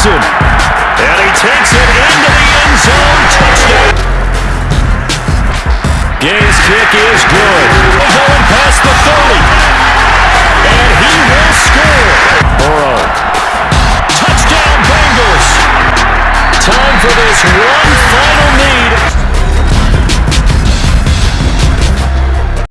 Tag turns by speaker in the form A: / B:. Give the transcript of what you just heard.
A: Wilson. And he takes it into the end zone. Touchdown. Gay's kick is good. Going past the 30. And he will score. Burrow. Touchdown Bengals. Time for this one.